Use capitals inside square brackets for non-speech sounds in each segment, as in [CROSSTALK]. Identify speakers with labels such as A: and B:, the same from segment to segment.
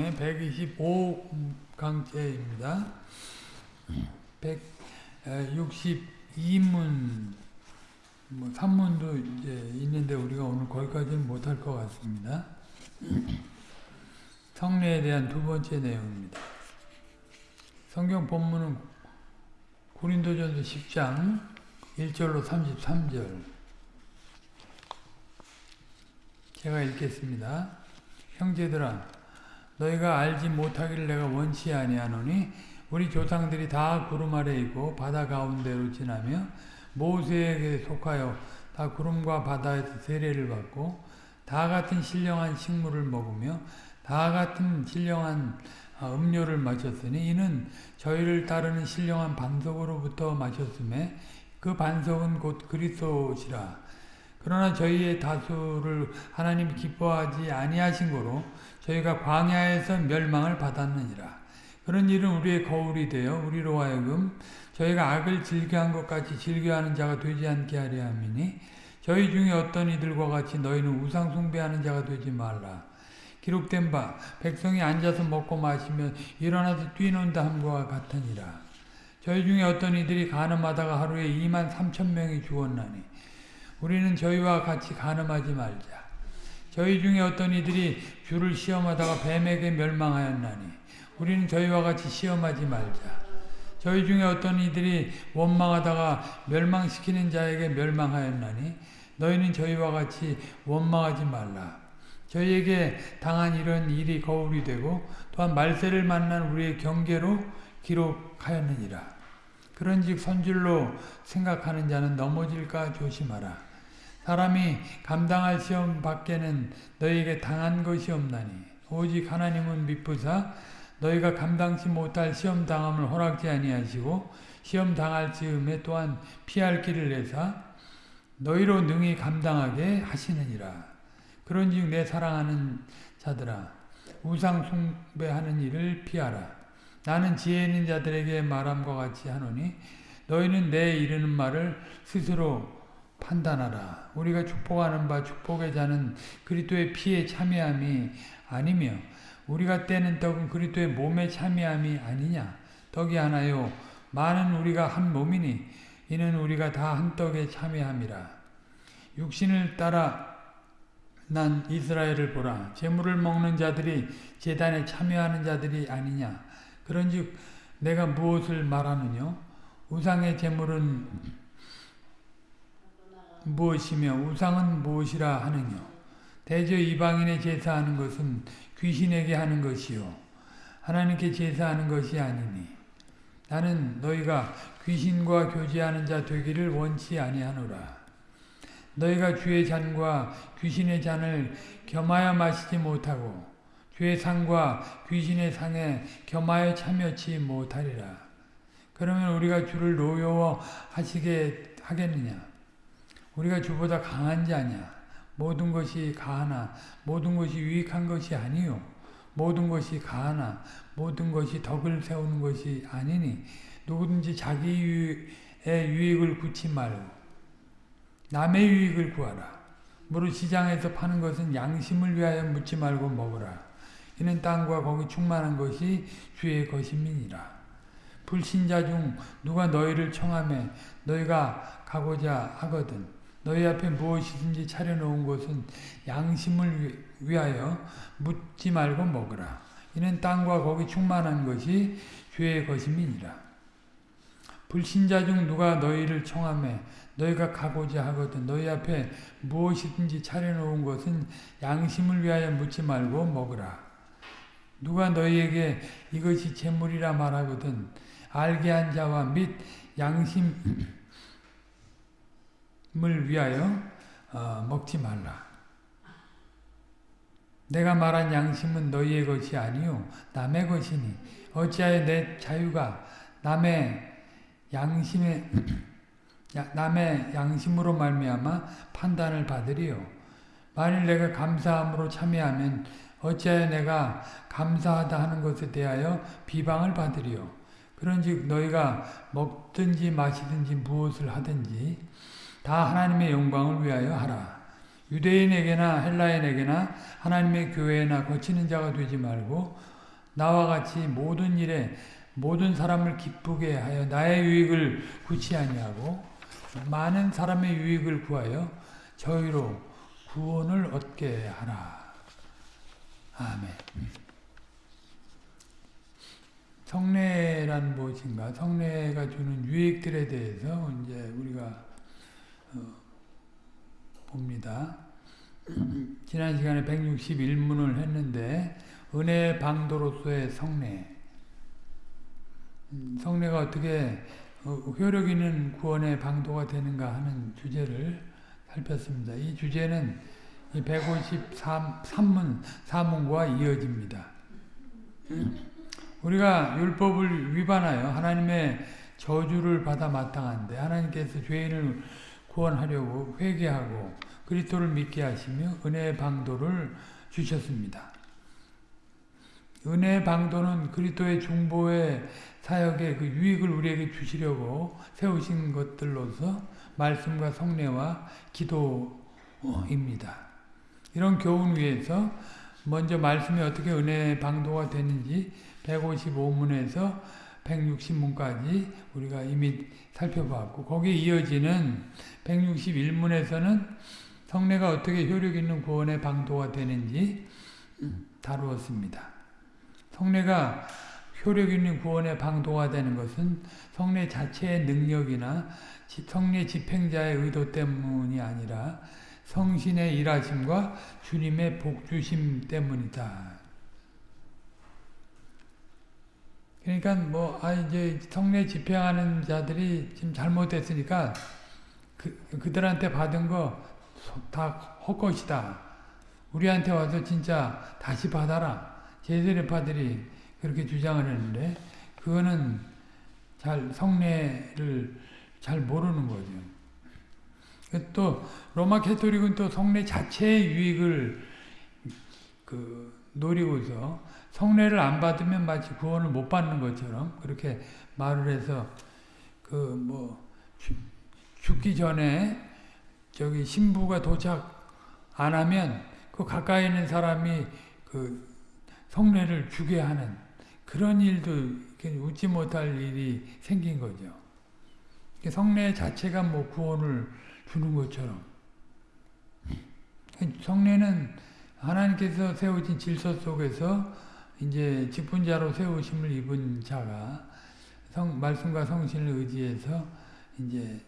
A: 강의 125강째입니다. 162문 뭐 3문도 이제 있는데 우리가 오늘 거기까지는 못할 것 같습니다. 성례에 대한 두 번째 내용입니다. 성경 본문은 고린도전서 10장 1절로 33절 제가 읽겠습니다. 형제들아 너희가 알지 못하기를 내가 원치 아니하노니 우리 조상들이 다 구름 아래 있고 바다 가운데로 지나며 모세에게 속하여 다 구름과 바다에서 세례를 받고 다 같은 신령한 식물을 먹으며 다 같은 신령한 음료를 마셨으니 이는 저희를 따르는 신령한 반석으로부터 마셨음에 그 반석은 곧 그리스도시라. 그러나 저희의 다수를 하나님이 기뻐하지 아니하신 거로 저희가 광야에서 멸망을 받았느니라. 그런 일은 우리의 거울이 되어 우리로 하여금 저희가 악을 즐겨한 것 같이 즐겨하는 자가 되지 않게 하려 함이니 저희 중에 어떤 이들과 같이 너희는 우상 숭배하는 자가 되지 말라. 기록된 바 백성이 앉아서 먹고 마시면 일어나서 뛰는다 함과 같으니라. 저희 중에 어떤 이들이 가늠하다가 하루에 2만 3천 명이 죽었나니 우리는 저희와 같이 가늠하지 말자. 저희 중에 어떤 이들이 주를 시험하다가 뱀에게 멸망하였나니 우리는 저희와 같이 시험하지 말자. 저희 중에 어떤 이들이 원망하다가 멸망시키는 자에게 멸망하였나니 너희는 저희와 같이 원망하지 말라. 저희에게 당한 이런 일이 거울이 되고 또한 말세를 만난 우리의 경계로 기록하였느니라. 그런즉 선줄로 생각하는 자는 넘어질까 조심하라. 사람이 감당할 시험 밖에는 너희에게 당한 것이 없나니 오직 하나님은 미쁘사 너희가 감당치 못할 시험 당함을 허락지 아니하시고 시험 당할 즈음에 또한 피할 길을 내사 너희로 능히 감당하게 하시느니라. 그런즉 내 사랑하는 자들아 우상 숭배하는 일을 피하라. 나는 지혜 있는 자들에게 말함과 같이 하노니 너희는 내 이르는 말을 스스로 판단하라. 우리가 축복하는 바 축복의 자는 그리스도의 피에 참여함이 아니며 우리가 떼는 떡은 그리스도의 몸에 참여함이 아니냐. 떡이 하나요. 많은 우리가 한 몸이니 이는 우리가 다 한 떡에 참여함이라. 육신을 따라 난 이스라엘을 보라. 재물을 먹는 자들이 재단에 참여하는 자들이 아니냐. 그런즉 내가 무엇을 말하느냐? 우상의 재물은 무엇이며 우상은 무엇이라 하느냐 대저 이방인의 제사하는 것은 귀신에게 하는 것이요. 하나님께 제사하는 것이 아니니. 나는 너희가 귀신과 교제하는 자 되기를 원치 아니하노라. 너희가 주의 잔과 귀신의 잔을 겸하여 마시지 못하고 주의 상과 귀신의 상에 겸하여 참여치 못하리라. 그러면 우리가 주를 노여워하시게 하겠느냐 우리가 주보다 강한 자냐? 모든 것이 가하나 모든 것이 유익한 것이 아니요. 모든 것이 가하나 모든 것이 덕을 세우는 것이 아니니 누구든지 자기 유익의 유익을 구치 말고 남의 유익을 구하라. 무릇 시장에서 파는 것은 양심을 위하여 묻지 말고 먹으라. 이는 땅과 거기 충만한 것이 주의 것임이니라. 불신자 중 누가 너희를 청함에 너희가 가고자 하거든 너희 앞에 무엇이든지 차려놓은 것은 양심을 위하여 묻지 말고 먹으라. 이는 땅과 거기 충만한 것이 주의 것임이니라. 불신자 중 누가 너희를 청함해 너희가 가고자 하거든 너희 앞에 무엇이든지 차려놓은 것은 양심을 위하여 묻지 말고 먹으라. 누가 너희에게 이것이 재물이라 말하거든 알게 한 자와 및 양심 을 위하여 어, 먹지 말라. 내가 말한 양심은 너희의 것이 아니요 남의 것이니. 어찌하여 내 자유가 남의 양심에 [CLEARS THROAT] 남의 양심으로 말미암아 판단을 받으리요? 만일 내가 감사함으로 참여하면 어찌하여 내가 감사하다 하는 것에 대하여 비방을 받으리요? 그런즉 너희가 먹든지 마시든지 무엇을 하든지 다 하나님의 영광을 위하여 하라. 유대인에게나 헬라인에게나 하나님의 교회나 거치는 자가 되지 말고 나와 같이 모든 일에 모든 사람을 기쁘게 하여 나의 유익을 구치 아니하고 많은 사람의 유익을 구하여 저희로 구원을 얻게 하라. 아멘. 성례란 무엇인가? 성례가 주는 유익들에 대해서 이제 우리가 어, 봅니다. [CLEARS THROAT] 지난 시간에 161문을 했는데 은혜 방도로서의 성례 음, 성례가 어떻게 어, 효력 있는 구원의 방도가 되는가 하는 주제를 살폈습니다. 이 주제는 153문 사문과 이어집니다. 우리가 율법을 위반하여 하나님의 저주를 받아 마땅한데 하나님께서 죄인을 구원하려고 회개하고 그리스도를 믿게 하시며 은혜의 방도를 주셨습니다. 은혜의 방도는 그리스도의 중보의 사역의 그 유익을 우리에게 주시려고 세우신 것들로서 말씀과 성례와 기도입니다. 이런 교훈 위에서 먼저 말씀이 어떻게 은혜의 방도가 되는지 155문에서 160문까지 우리가 이미 살펴봤고 거기에 이어지는 161문에서는 성례가 어떻게 효력 있는 구원의 방도가 되는지 다루었습니다. 성례가 효력 있는 구원의 방도가 되는 것은 성례 자체의 능력이나 성례 집행자의 의도 때문이 아니라 성신의 일하심과 주님의 복주심 때문이다. 그러니까 뭐, 아, 이제 성례 집행하는 자들이 지금 잘못했으니까 그, 그들한테 받은 거 다 헛것이다. 우리한테 와서 진짜 다시 받아라. 제세례파들이 그렇게 주장을 했는데 그거는 잘 성례를 잘 모르는 거죠. 또 로마 캐토릭은 또 성례 자체의 유익을 그 노리고서 성례를 안 받으면 마치 구원을 못 받는 것처럼 그렇게 말을 해서 그 뭐 죽기 전에 저기 신부가 도착 안 하면 그 가까이 있는 사람이 그 성례를 주게 하는 그런 일도 웃지 못할 일이 생긴 거죠. 성례 자체가 뭐 구원을 주는 것처럼 성례는 하나님께서 세우신 질서 속에서 이제 직분자로 세우심을 입은 자가 성, 말씀과 성신을 의지해서 이제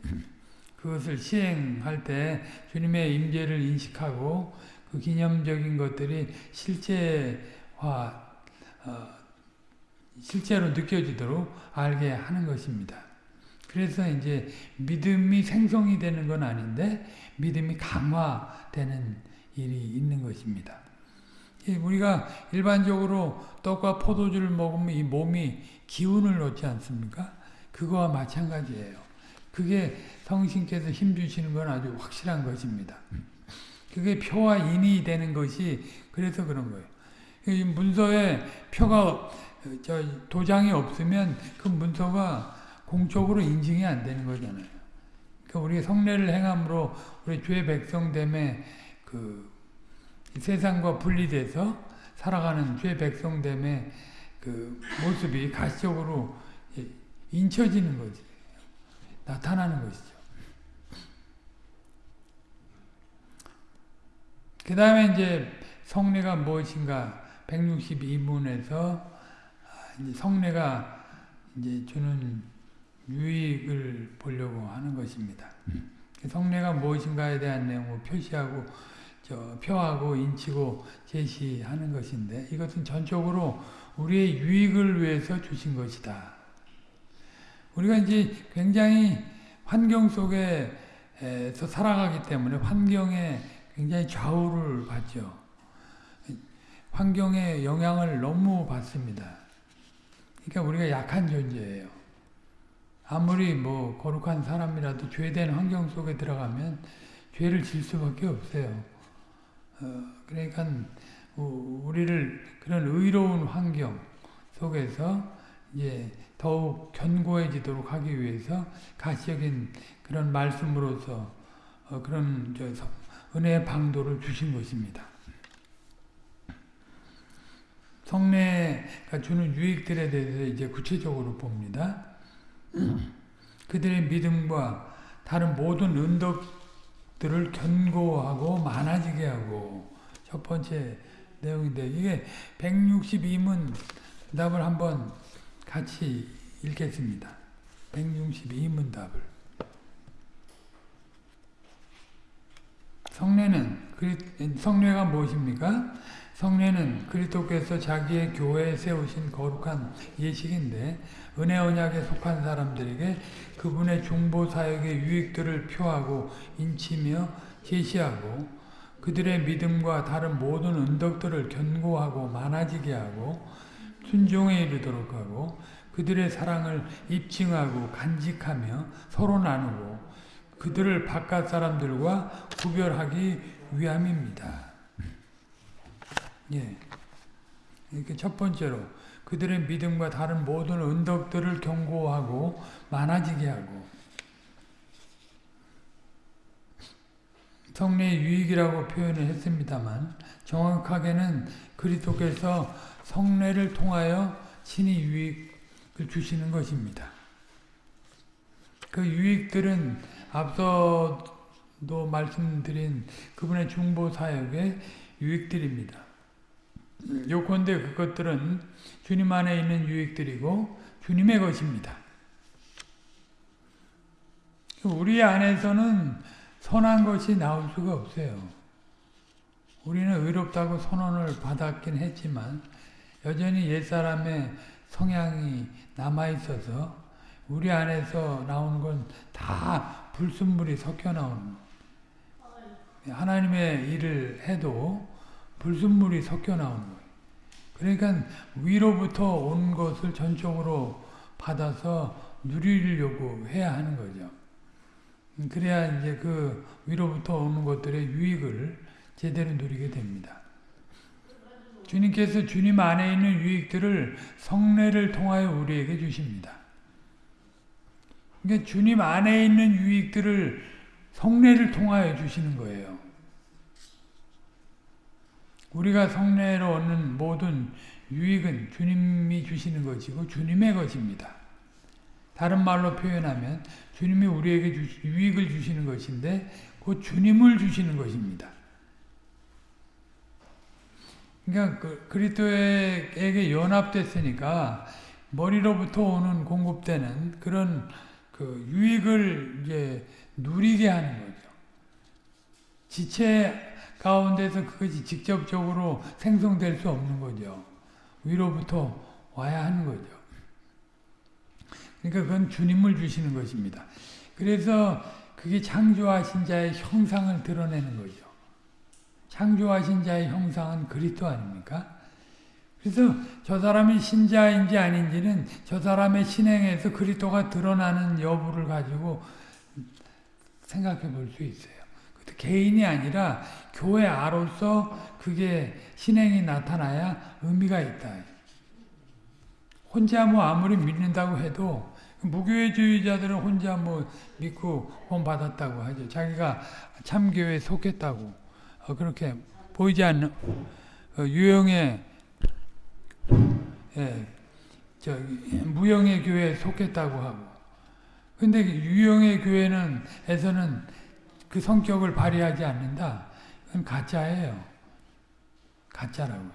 A: 그것을 시행할 때 주님의 임재를 인식하고 그 기념적인 것들이 실제화 어, 실제로 느껴지도록 알게 하는 것입니다. 그래서 이제 믿음이 생성이 되는 건 아닌데 믿음이 강화되는 일이 있는 것입니다. 우리가 일반적으로 떡과 포도주를 먹으면 이 몸이 기운을 얻지 않습니까? 그거와 마찬가지예요. 그게 성신께서 힘주시는 건 아주 확실한 것입니다. 그게 표와 인이 되는 것이 그래서 그런 거예요. 문서에 표가 저 도장이 없으면 그 문서가 공적으로 인증이 안 되는 거잖아요. 그러니까 우리 성례를 행함으로 우리 주의 백성됨의 그 세상과 분리돼서 살아가는 주의 백성됨의 그 모습이 가시적으로 인쳐지는 거지. 나타나는 것이죠. 그 다음에 이제 성례가 무엇인가 162문에서 성례가 이제 주는 유익을 보려고 하는 것입니다. 성례가 무엇인가에 대한 내용을 표시하고 저 표하고 인치고 제시하는 것인데 이것은 전적으로 우리의 유익을 위해서 주신 것이다. 우리가 이제 굉장히 환경 속에서 살아가기 때문에 환경에 굉장히 좌우를 받죠. 환경의 영향을 너무 받습니다. 그러니까 우리가 약한 존재예요. 아무리 뭐 거룩한 사람이라도 죄된 환경 속에 들어가면 죄를 질 수밖에 없어요. 어, 그러니까 우리를 그런 의로운 환경 속에서 이제 더욱 견고해지도록 하기 위해서 가시적인 그런 말씀으로서 어, 그런 은혜의 방도를 주신 것입니다. 성례가 주는 유익들에 대해서 이제 구체적으로 봅니다. 그들의 믿음과 다른 모든 은덕 들을 견고하고 많아지게 하고 첫 번째 내용인데 이게 162문 답을 한번 같이 읽겠습니다. 162문 답을 성례는 성례가 무엇입니까? 성례는 그리스도께서 자기의 교회에 세우신 거룩한 예식인데 은혜 언약에 속한 사람들에게 그분의 중보 사역의 유익들을 표하고 인치며 제시하고 그들의 믿음과 다른 모든 은덕들을 견고하고 많아지게 하고 순종에 이르도록 하고 그들의 사랑을 입증하고 간직하며 서로 나누고 그들을 바깥 사람들과 구별하기 위함입니다. 예. 이렇게 첫 번째로 그들의 믿음과 다른 모든 은덕들을 견고하고 많아지게 하고 성례의 유익이라고 표현을 했습니다만 정확하게는 그리스도께서 성례를 통하여 친히 유익을 주시는 것입니다. 그 유익들은 앞서도 말씀드린 그분의 중보 사역의 유익들입니다. 요컨대 그것들은 주님 안에 있는 유익들이고 주님의 것입니다. 우리 안에서는 선한 것이 나올 수가 없어요. 우리는 의롭다고 선언을 받았긴 했지만 여전히 옛사람의 성향이 남아있어서 우리 안에서 나오는 건 다 불순물이 섞여 나오는 하나님의 일을 해도 불순물이 섞여 나오는 거예요. 그러니까 위로부터 온 것을 전적으로 받아서 누리려고 해야 하는 거죠. 그래야 이제 그 위로부터 오는 것들의 유익을 제대로 누리게 됩니다. 주님께서 주님 안에 있는 유익들을 성례를 통하여 우리에게 주십니다. 그러니까 주님 안에 있는 유익들을 성례를 통하여 주시는 거예요. 우리가 성례로 얻는 모든 유익은 주님이 주시는 것이고 주님의 것입니다. 다른 말로 표현하면 주님이 우리에게 주, 유익을 주시는 것인데 그 주님을 주시는 것입니다. 그러니까 그 그리스도에게 연합됐으니까 머리로부터 오는 공급되는 그런 그 유익을 이제 누리게 하는 거죠. 지체 가운데서 그것이 직접적으로 생성될 수 없는 거죠. 위로부터 와야 하는 거죠. 그러니까 그건 주님을 주시는 것입니다. 그래서 그게 창조하신 자의 형상을 드러내는 거죠. 창조하신 자의 형상은 그리스도 아닙니까? 그래서 저 사람이 신자인지 아닌지는 저 사람의 신행에서 그리스도가 드러나는 여부를 가지고 생각해 볼 수 있어요. 개인이 아니라 교회 아로서 그게 신행이 나타나야 의미가 있다. 혼자 뭐 아무리 믿는다고 해도 무교회주의자들은 혼자 뭐 믿고 혼 받았다고 하죠. 자기가 참교회에 속했다고 어, 그렇게 보이지 않는 어, 유형의 예, 저 무형의 교회에 속했다고 하고 근데 유형의 교회는 에서는 그 성격을 발휘하지 않는다. 그건 가짜예요. 가짜라고요.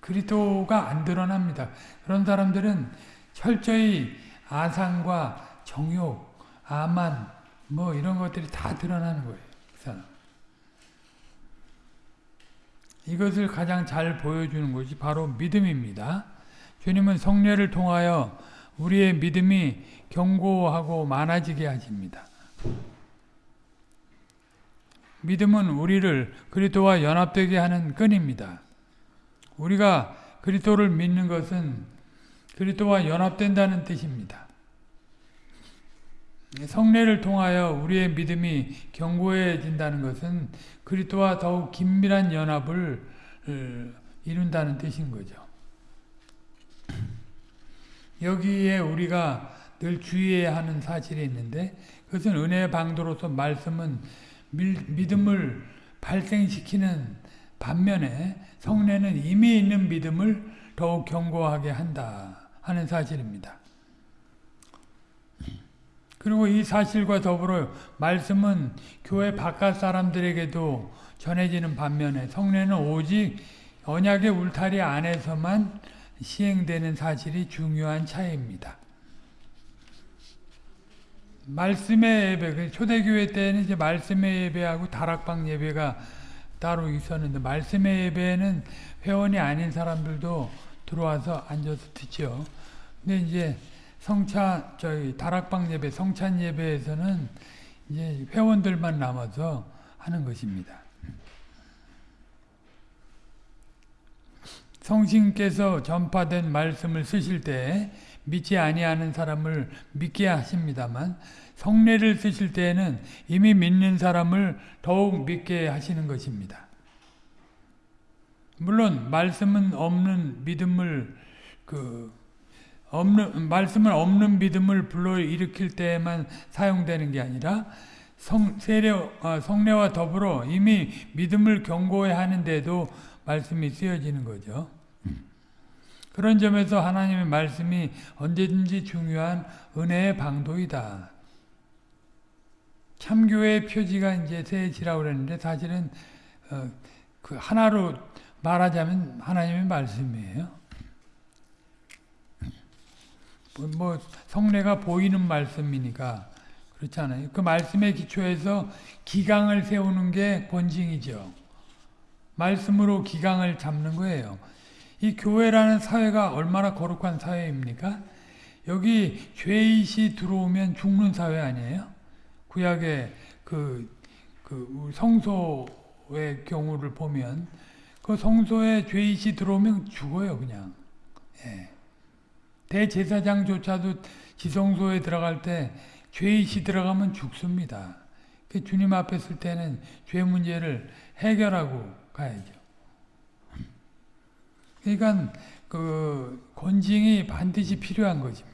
A: 그리스도가 안 드러납니다. 그런 사람들은 철저히 아상과 정욕, 아만 뭐 이런 것들이 다 드러나는 거예요. 그 사람. 이것을 가장 잘 보여주는 것이 바로 믿음입니다. 주님은 성례를 통하여 우리의 믿음이 견고하고 많아지게 하십니다. 믿음은 우리를 그리스도와 연합되게 하는 끈입니다. 우리가 그리스도를 믿는 것은 그리스도와 연합된다는 뜻입니다. 성례를 통하여 우리의 믿음이 견고해진다는 것은 그리스도와 더욱 긴밀한 연합을 어, 이룬다는 뜻인 거죠. 여기에 우리가 늘 주의해야 하는 사실이 있는데 그것은 은혜의 방도로서 말씀은 밀- 믿음을 발생시키는 반면에 성례는 이미 있는 믿음을 더욱 견고하게 한다 하는 사실입니다. 그리고 이 사실과 더불어 말씀은 교회 바깥 사람들에게도 전해지는 반면에 성례는 오직 언약의 울타리 안에서만 시행되는 사실이 중요한 차이입니다. 말씀의 예배, 그 초대교회 때는 이제 말씀의 예배하고 다락방 예배가 따로 있었는데 말씀의 예배는 회원이 아닌 사람들도 들어와서 앉아서 듣죠. 근데 이제 성찬 저희 다락방 예배, 성찬 예배에서는 이제 회원들만 남아서 하는 것입니다. 성신께서 전파된 말씀을 쓰실 때 믿지 아니하는 사람을 믿게 하십니다만 성례를 쓰실 때에는 이미 믿는 사람을 더욱 믿게 하시는 것입니다. 물론 말씀은 없는 믿음을 그 없는 말씀은 없는 믿음을 불러 일으킬 때에만 사용되는 게 아니라 성 세례 아, 성례와 더불어 이미 믿음을 견고해 하는데도 말씀이 쓰여지는 거죠. 그런 점에서 하나님의 말씀이 언제든지 중요한 은혜의 방도이다. 참교의 표지가 이제 세지라고 그랬는데 사실은 어, 그 하나로 말하자면 하나님의 말씀이에요. 뭐, 뭐 성례가 보이는 말씀이니까 그렇잖아요. 그 말씀의 기초에서 기강을 세우는 게 본징이죠. 말씀으로 기강을 잡는 거예요. 이 교회라는 사회가 얼마나 거룩한 사회입니까? 여기 죄의시 들어오면 죽는 사회 아니에요? 구약의 그, 그 성소의 경우를 보면 그 성소에 죄의시 들어오면 죽어요, 그냥. 예. 대제사장조차도 지성소에 들어갈 때 죄의시 들어가면 죽습니다. 그 주님 앞에 쓸 때는 죄 문제를 해결하고 가야죠. 그러니까 그 권징이 반드시 필요한 것입니다.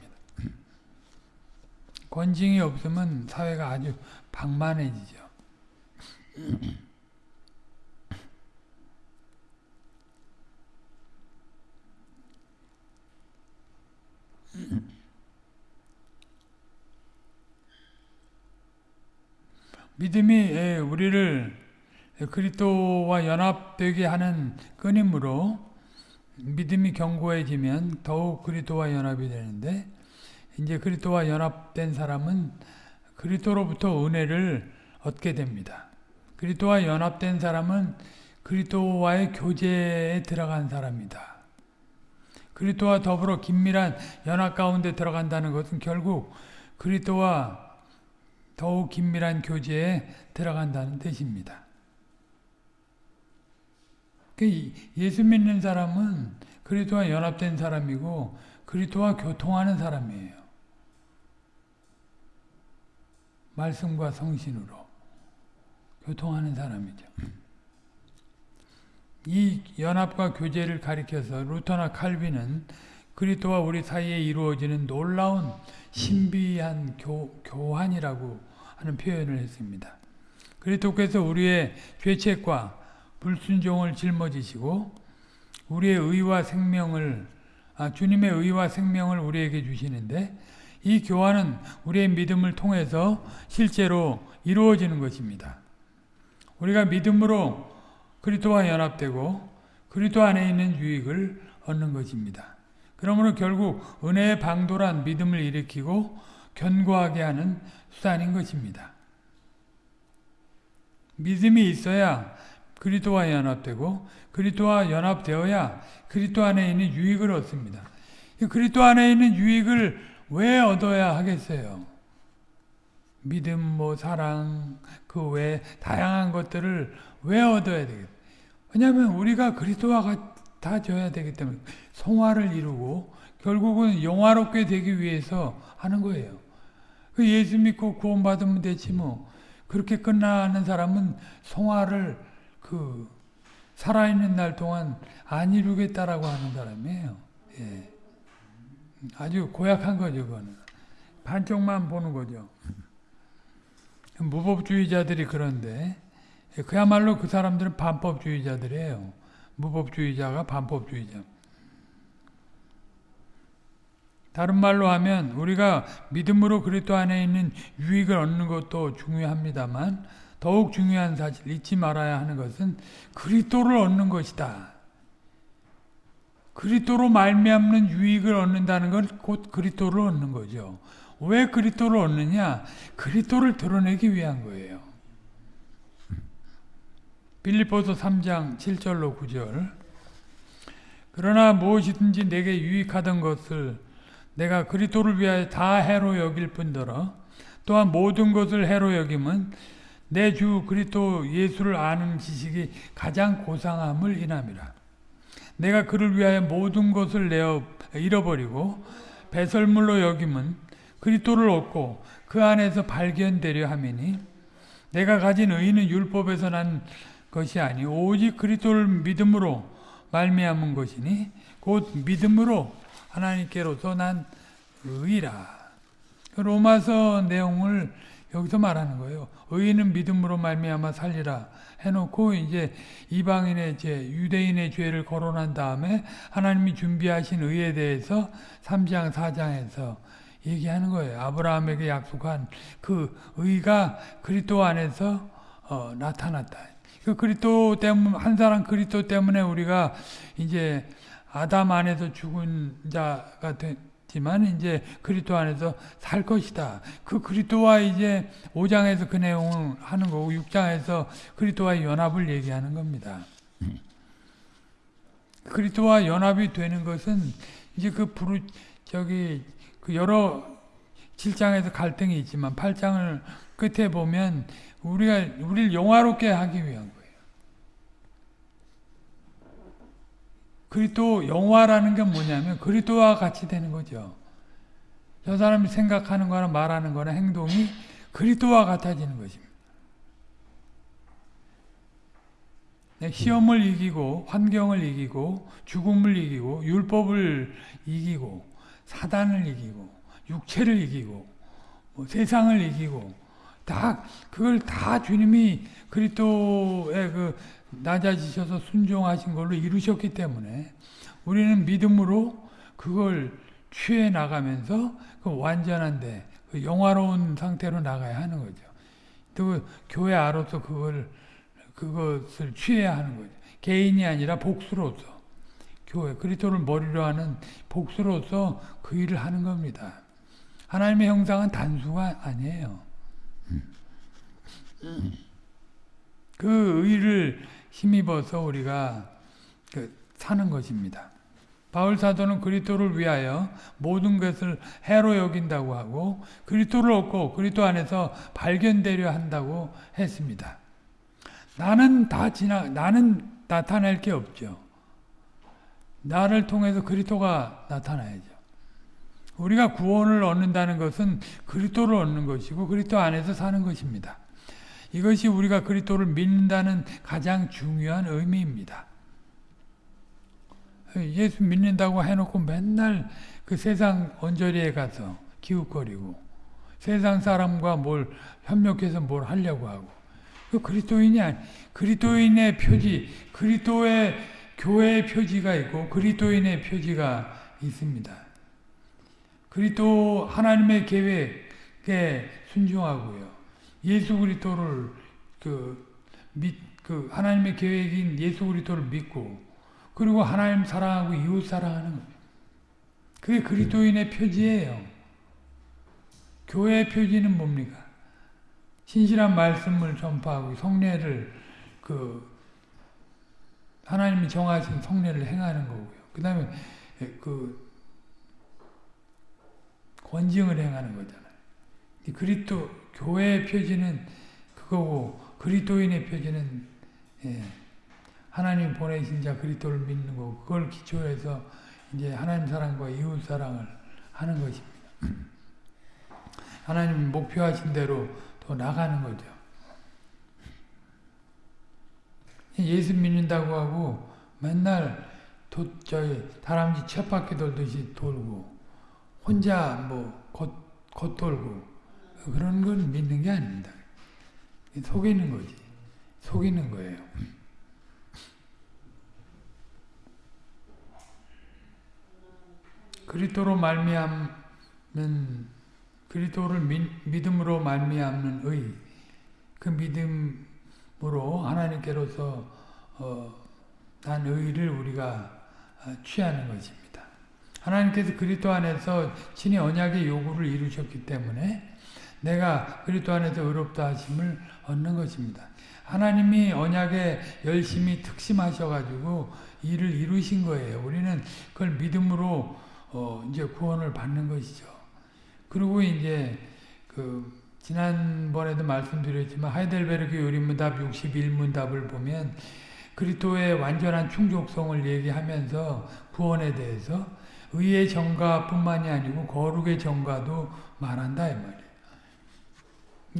A: 권징이 없으면 사회가 아주 방만해지죠. 믿음이 예, 우리를 그리스도와 연합되게 하는 끈이므로 믿음이 견고해지면 더욱 그리스도와 연합이 되는데 이제 그리스도와 연합된 사람은 그리스도로부터 은혜를 얻게 됩니다. 그리스도와 연합된 사람은 그리스도와의 교제에 들어간 사람이다. 그리스도와 더불어 긴밀한 연합 가운데 들어간다는 것은 결국 그리스도와 더욱 긴밀한 교제에 들어간다는 뜻입니다. 그 예수 믿는 사람은 그리스도와 연합된 사람이고 그리스도와 교통하는 사람이에요. 말씀과 성신으로 교통하는 사람이죠. 이 연합과 교제를 가리켜서 루터나 칼빈은 그리스도와 우리 사이에 이루어지는 놀라운 신비한 교, 교환이라고 하는 표현을 했습니다. 그리스도께서 우리의 죄책과 불순종을 짊어지시고 우리의 의와 생명을 아, 주님의 의와 생명을 우리에게 주시는데 이 교환은 우리의 믿음을 통해서 실제로 이루어지는 것입니다. 우리가 믿음으로 그리스도와 연합되고 그리스도 안에 있는 유익을 얻는 것입니다. 그러므로 결국 은혜의 방도란 믿음을 일으키고 견고하게 하는 수단인 것입니다. 믿음이 있어야 그리스도와 연합되고 그리스도와 연합되어야 그리스도 안에 있는 유익을 얻습니다. 그리스도 안에 있는 유익을 왜 얻어야 하겠어요? 믿음, 뭐 사랑, 그 외 다양한 것들을 왜 얻어야 되겠어요? 왜냐하면 우리가 그리스도와 같아져야 되기 때문에 성화를 이루고 결국은 영화롭게 되기 위해서 하는 거예요. 그 예수 믿고 구원받으면 되지 뭐. 그렇게 끝나는 사람은 성화를 그 살아있는 날 동안 안 이루겠다라고 하는 사람이에요. 예. 아주 고약한 거죠, 그거는. 반쪽만 보는 거죠. 무법주의자들이 그런데 그야말로 그 사람들은 반법주의자들이에요. 무법주의자가 반법주의자. 다른 말로 하면 우리가 믿음으로 그리스도 안에 있는 유익을 얻는 것도 중요합니다만 더욱 중요한 사실 잊지 말아야 하는 것은 그리스도를 얻는 것이다. 그리스도로 말미암는 유익을 얻는다는 건 곧 그리스도를 얻는 거죠. 왜 그리스도를 얻느냐? 그리스도를 드러내기 위한 거예요. 빌립보서 3장 7절로 9절 그러나 무엇이든지 내게 유익하던 것을 내가 그리스도를 위하여 다 해로 여길 뿐더러 또한 모든 것을 해로 여김은 내 주 그리스도 예수를 아는 지식이 가장 고상함을 인함이라. 내가 그를 위하여 모든 것을 내어 잃어버리고 배설물로 여김은 그리스도를 얻고 그 안에서 발견되려 함이니 내가 가진 의는 율법에서 난 것이 아니 오직 그리스도를 믿음으로 말미암은 것이니 곧 믿음으로 하나님께로서 난 의라. 로마서 내용을 여기서 말하는 거예요. 의인은 믿음으로 말미암아 살리라 해놓고 이제 이방인의 죄, 유대인의 죄를 거론한 다음에 하나님이 준비하신 의에 대해서 3장 4장에서 얘기하는 거예요. 아브라함에게 약속한 그 의가 그리스도 안에서 어, 나타났다. 그 그리스도 때문 한 사람 그리스도 때문에 우리가 이제 아담 안에서 죽은 자가 됐 지만 이제 그리스도 안에서 살 것이다. 그 그리스도와 이제 5장에서 그 내용을 하는 거고 6장에서 그리스도와 연합을 얘기하는 겁니다. 그리스도와 연합이 되는 것은 이제 그 부르 저기 그 여러 7장에서 갈등이 있지만 8장을 끝에 보면 우리가 우리를 영화롭게 하기 위한 거예요. 그리스도 영화라는 게 뭐냐면 그리스도와 같이 되는 거죠. 저 사람이 생각하는 거나 말하는 거나 행동이 그리스도와 같아지는 것입니다. 네, 시험을 이기고 환경을 이기고 죽음을 이기고 율법을 이기고 사단을 이기고 육체를 이기고 뭐 세상을 이기고 다 그걸 다 주님이 그리스도의 그 낮아지셔서 순종하신 걸로 이루셨기 때문에 우리는 믿음으로 그걸 취해 나가면서 그 완전한데 그 영화로운 상태로 나가야 하는 거죠. 또 교회 아로서 그걸 그것을 취해야 하는 거죠. 개인이 아니라 복수로서 교회 그리스도를 머리로 하는 복수로서 그 일을 하는 겁니다. 하나님의 형상은 단수가 아니에요. 그 의를 힘입어서 우리가 그 사는 것입니다. 바울 사도는 그리스도를 위하여 모든 것을 해로 여긴다고 하고 그리스도를 얻고 그리스도 안에서 발견되려 한다고 했습니다. 나는 다 지나 나는 나타낼 게 없죠. 나를 통해서 그리스도가 나타나야죠. 우리가 구원을 얻는다는 것은 그리스도를 얻는 것이고 그리스도 안에서 사는 것입니다. 이것이 우리가 그리스도를 믿는다는 가장 중요한 의미입니다. 예수 믿는다고 해놓고 맨날 그 세상 언저리에 가서 기웃거리고 세상 사람과 뭘 협력해서 뭘 하려고 하고 그 그리스도인이 아니 그리스도인의 표지 그리스도의 교회의 표지가 있고 그리스도인의 표지가 있습니다. 그리스도 하나님의 계획에 순종하고요. 예수 그리스도를 그, 믿, 그 하나님의 계획인 예수 그리스도를 믿고 그리고 하나님 사랑하고 이웃 사랑하는 거예요. 그게 그리스도인의 표지예요. 교회의 표지는 뭡니까? 신실한 말씀을 전파하고 성례를 그 하나님이 정하신 성례를 행하는 거고요. 그 다음에 그 권징을 행하는 거잖아요. 그리스도 교회의 표지는 그거고 그리스도인의 표지는 예, 하나님 보내신 자 그리스도를 믿는 거고 그걸 기초해서 이제 하나님 사랑과 이웃 사랑을 하는 것입니다. [CLEARS THROAT] 하나님 목표하신 대로 더 나가는 거죠. 예수 믿는다고 하고 맨날 도, 저기 다람쥐 쳇바퀴 돌듯이 돌고 혼자 뭐 겉, 겉돌고 그런 건 믿는 게 아닙니다. 속이는 거지. 속이는 거예요. 그리스도로 말미암는 그리스도를 믿음으로 말미암는 의, 그 믿음으로 하나님께로서 어, 난 의를 우리가 어, 취하는 것입니다. 하나님께서 그리스도 안에서 친히 언약의 요구를 이루셨기 때문에 내가 그리스도 안에서 의롭다 하심을 얻는 것입니다. 하나님이 언약에 열심히 특심하셔가지고 일을 이루신 거예요. 우리는 그걸 믿음으로 어 이제 구원을 받는 것이죠. 그리고 이제 그 지난번에도 말씀드렸지만 하이델베르크 요리문답 61문답을 보면 그리스도의 완전한 충족성을 얘기하면서 구원에 대해서 의의 정가뿐만이 아니고 거룩의 정가도 말한다 이 말이에요.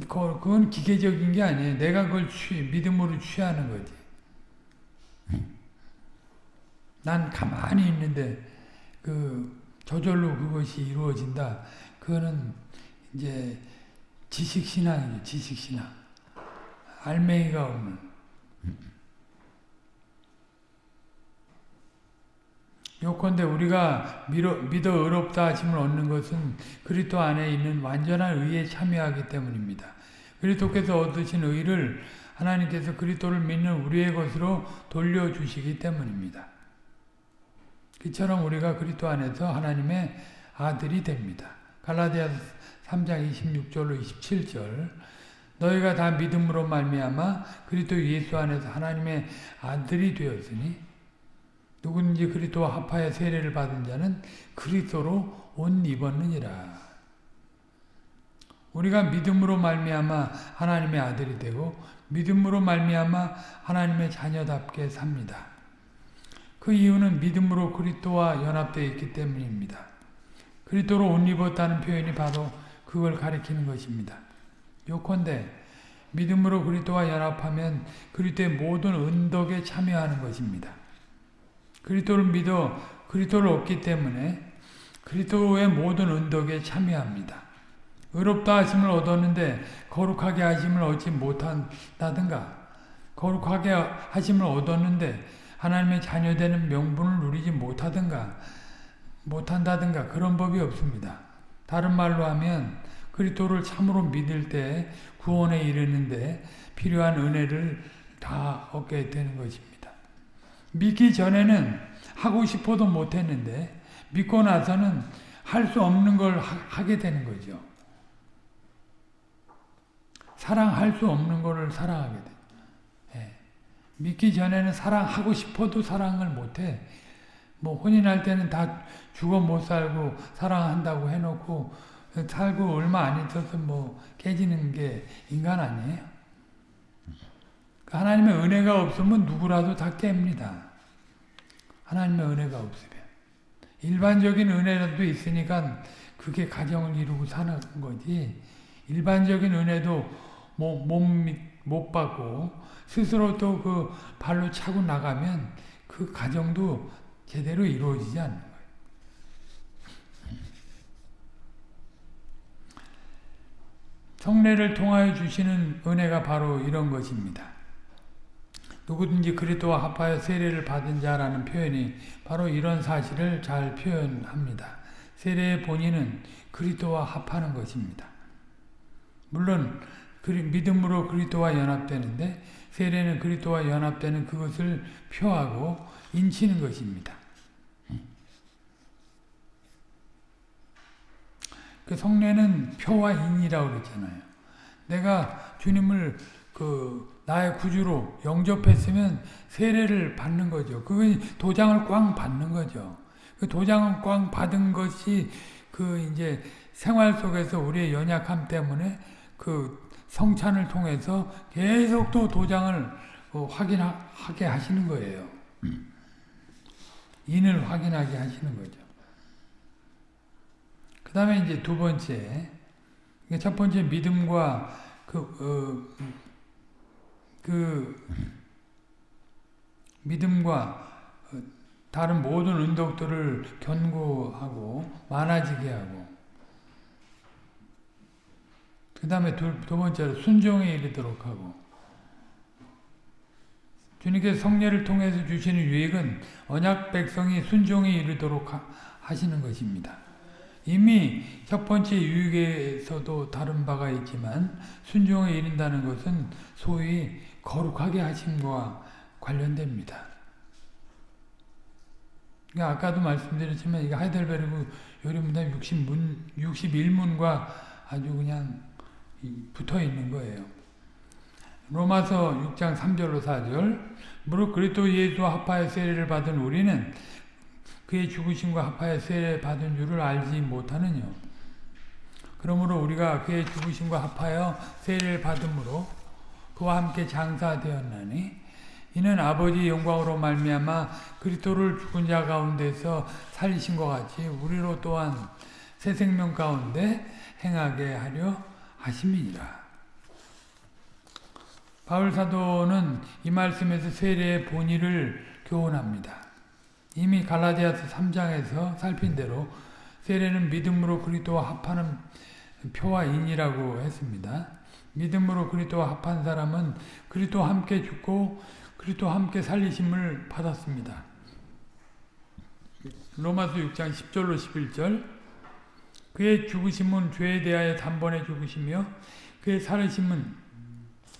A: 그건 기계적인 게 아니에요. 내가 그걸 취, 믿음으로 취하는 거지. 난 가만히 있는데 그 저절로 그것이 이루어진다. 그거는 이제 지식신앙이죠. 지식신앙. 알맹이가 없는. 요컨대 우리가 믿어, 믿어 의롭다 하심을 얻는 것은 그리스도 안에 있는 완전한 의에 참여하기 때문입니다. 그리스도께서 얻으신 의를 하나님께서 그리스도를 믿는 우리의 것으로 돌려주시기 때문입니다. 그처럼 우리가 그리스도 안에서 하나님의 아들이 됩니다. 갈라디아 3장 26절로 27절 너희가 다 믿음으로 말미암아 그리스도 예수 안에서 하나님의 아들이 되었으니 누구든지 그리스도와 합하여 세례를 받은 자는 그리스도로 옷 입었느니라. 우리가 믿음으로 말미암아 하나님의 아들이 되고 믿음으로 말미암아 하나님의 자녀답게 삽니다. 그 이유는 믿음으로 그리스도와 연합되어 있기 때문입니다. 그리스도로 옷 입었다는 표현이 바로 그걸 가리키는 것입니다. 요컨대 믿음으로 그리스도와 연합하면 그리스도의 모든 은덕에 참여하는 것입니다. 그리스도를 믿어 그리스도를 얻기 때문에 그리스도의 모든 은덕에 참여합니다. 의롭다 하심을 얻었는데 거룩하게 하심을 얻지 못한다든가 거룩하게 하심을 얻었는데 하나님의 자녀되는 명분을 누리지 못하든가 못한다든가 그런 법이 없습니다. 다른 말로 하면 그리스도를 참으로 믿을 때 구원에 이르는데 필요한 은혜를 다 얻게 되는 것입니다. 믿기 전에는 하고 싶어도 못했는데 믿고 나서는 할 수 없는 걸 하, 게 되는 거죠. 사랑할 수 없는 거를 사랑하게 돼. 예. 믿기 전에는 사랑하고 싶어도 사랑을 못해. 뭐 혼인할 때는 다 죽어 못 살고 사랑한다고 해놓고 살고 얼마 안 있어서 뭐 깨지는 게 인간 아니에요? 하나님의 은혜가 없으면 누구라도 다 깹니다. 하나님의 은혜가 없으면. 일반적인 은혜라도 있으니까 그게 가정을 이루고 사는 거지. 일반적인 은혜도 못, 못, 못 받고 스스로 또 그 발로 차고 나가면 그 가정도 제대로 이루어지지 않는 거예요. 성례를 통하여 주시는 은혜가 바로 이런 것입니다. 누구든지 그리스도와 합하여 세례를 받은 자라는 표현이 바로 이런 사실을 잘 표현합니다. 세례의 본인은 그리스도와 합하는 것입니다. 물론 믿음으로 그리스도와 연합되는데 세례는 그리스도와 연합되는 그것을 표하고 인치는 것입니다. 그 성례는 표와 인이라고 그랬잖아요. 내가 주님을 그 나의 구주로 영접했으면 세례를 받는 거죠. 그건 도장을 꽝 받는 거죠. 그 도장을 꽝 받은 것이 그 이제 생활 속에서 우리의 연약함 때문에 그 성찬을 통해서 계속 또 도장을 어, 확인하게 하시는 거예요. 인을 확인하게 하시는 거죠. 그 다음에 이제 두 번째, 첫 번째 믿음과 그, 어, 그 믿음과 다른 모든 은덕들을 견고하고 많아지게 하고 그 다음에 두, 두 번째로 순종에 이르도록 하고 주님께서 성례를 통해서 주시는 유익은 언약 백성이 순종에 이르도록 하, 하시는 것입니다. 이미 첫 번째 유익에서도 다른 바가 있지만 순종에 이른다는 것은 소위 거룩하게 하심과 관련됩니다. 그러니까 아까도 말씀드렸지만 이게 하이델베르그 요리문답 60문, 61문과 아주 그냥 붙어 있는 거예요. 로마서 6장 3절로 4절 무릇 그리스도 예수와 합하여 세례를 받은 우리는 그의 죽으심과 합하여 세례 받은 줄을 알지 못하느냐. 그러므로 우리가 그의 죽으심과 합하여 세례를 받음으로 그와 함께 장사되었나니 이는 아버지 영광으로 말미암아 그리스도를 죽은 자 가운데서 살리신 것 같이 우리로 또한 새 생명 가운데 행하게 하려 하심이니라. 바울 사도는 이 말씀에서 세례의 본의를 교훈합니다. 이미 갈라디아서 3장에서 살핀 대로 세례는 믿음으로 그리스도와 합하는 표와 인이라고 했습니다. 믿음으로 그리스도와 합한 사람은 그리스도와 함께 죽고 그리스도와 함께 살리심을 받았습니다. 로마서 6장 10절로 11절. 그의 죽으심은 죄에 대하여 단번에 죽으시며 그의 살으심은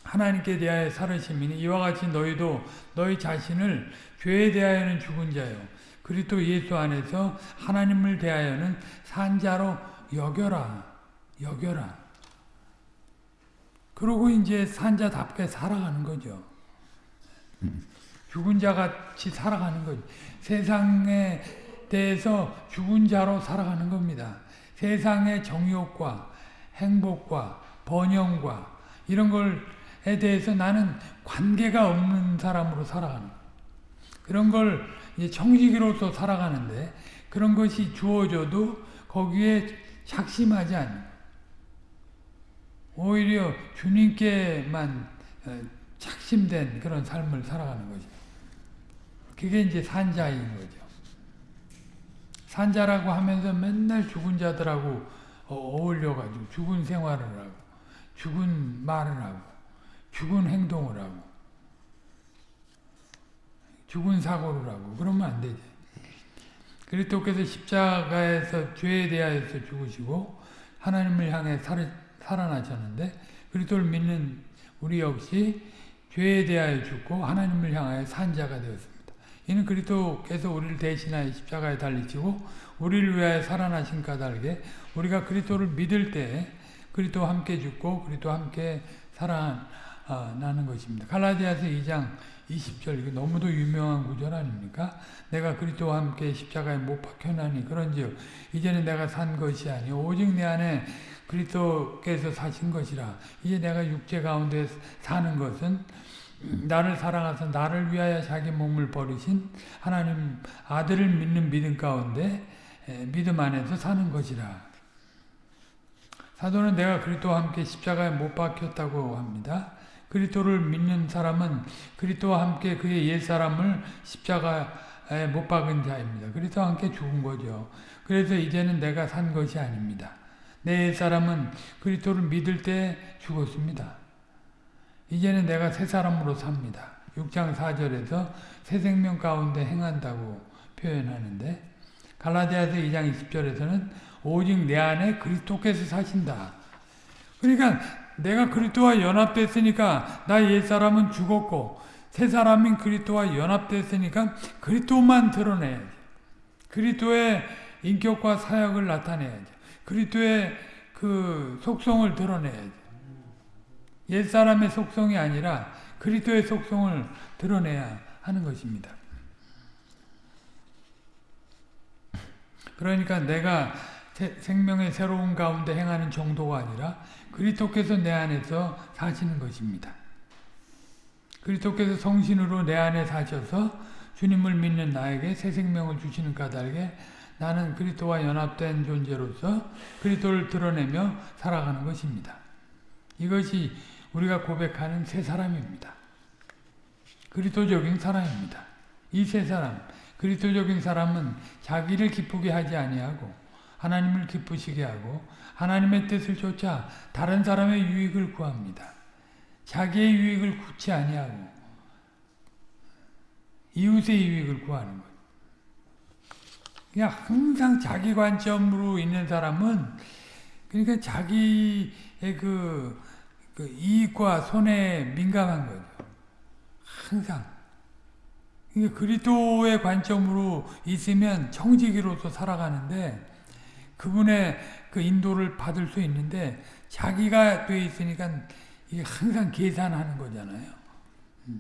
A: 하나님께 대하여 살으심이니 이와 같이 너희도 너희 자신을 죄에 대하여는 죽은 자요. 그리스도 예수 안에서 하나님을 대하여는 산 자로 여겨라 여겨라 그러고 이제 산자답게 살아가는 거죠. 죽은 자 같이 살아가는 거죠. 세상에 대해서 죽은 자로 살아가는 겁니다. 세상의 정욕과 행복과 번영과 이런 걸에 대해서 나는 관계가 없는 사람으로 살아가는 그런 걸 이제 청지기로서 살아가는데 그런 것이 주어져도 거기에 착심하지 않는 오히려 주님께만 착심된 그런 삶을 살아가는 거죠. 그게 이제 산자인 거죠. 산자라고 하면서 맨날 죽은 자들하고 어울려가지고 죽은 생활을 하고 죽은 말을 하고 죽은 행동을 하고 죽은 사고를 하고 그러면 안 되죠. 그리스도께서 십자가에서 죄에 대하여서 죽으시고 하나님을 향해 살, 살아나셨는데 그리스도를 믿는 우리 역시 죄에 대하여 죽고 하나님을 향하여 산 자가 되었습니다. 이는 그리스도께서 우리를 대신하여 십자가에 달리시고 우리를 위하여 살아나신 까닭에 우리가 그리스도를 믿을 때 그리스도와 함께 죽고 그리스도와 함께 살아나는 것입니다. 갈라디아서 2장 20절 이거 너무도 유명한 구절 아닙니까? 내가 그리스도와 함께 십자가에 못 박혀나니 그런즉 이제는 내가 산 것이 아니 오직 내 안에 그리스도께서 사신 것이라 이제 내가 육체 가운데 사는 것은 나를 사랑하사 나를 위하여 자기 몸을 버리신 하나님 아들을 믿는 믿음 가운데 믿음 안에서 사는 것이라 사도는 내가 그리스도와 함께 십자가에 못 박혔다고 합니다. 그리스도를 믿는 사람은 그리스도와 함께 그의 옛사람을 십자가에 못 박은 자입니다. 그리스도와 함께 죽은 거죠. 그래서 이제는 내가 산 것이 아닙니다. 내 옛사람은 그리스도를 믿을 때 죽었습니다. 이제는 내가 새 사람으로 삽니다. 6장 4절에서 새 생명 가운데 행한다고 표현하는데 갈라디아서 2장 20절에서는 오직 내 안에 그리스도께서 사신다. 그러니까 내가 그리스도와 연합됐으니까 나 옛사람은 죽었고 새 사람인 그리스도와 연합됐으니까 그리스도만 드러내야지. 그리스도의 인격과 사역을 나타내야지. 그리스도의 그 속성을 드러내야지. 옛사람의 속성이 아니라 그리스도의 속성을 드러내야 하는 것입니다. 그러니까 내가 생명의 새로운 가운데 행하는 정도가 아니라 그리스도께서 내 안에서 사시는 것입니다. 그리스도께서 성신으로 내 안에 사셔서 주님을 믿는 나에게 새 생명을 주시는 까닭에 나는 그리스도와 연합된 존재로서 그리스도를 드러내며 살아가는 것입니다. 이것이 우리가 고백하는 새 사람입니다. 그리스도적인 사람입니다. 이 새 사람, 그리스도적인 사람은 자기를 기쁘게 하지 아니하고 하나님을 기쁘시게 하고 하나님의 뜻을 쫓아 다른 사람의 유익을 구합니다. 자기의 유익을 구치 아니하고 이웃의 유익을 구하는 거예요. 그냥 항상 자기 관점으로 있는 사람은 그러니까 자기의 그, 그 이익과 손해에 민감한 거죠. 항상. 그러니까 그리스도의 관점으로 있으면 청지기로서 살아가는데 그분의 그 인도를 받을 수 있는데 자기가 돼 있으니까 이게 항상 계산하는 거잖아요.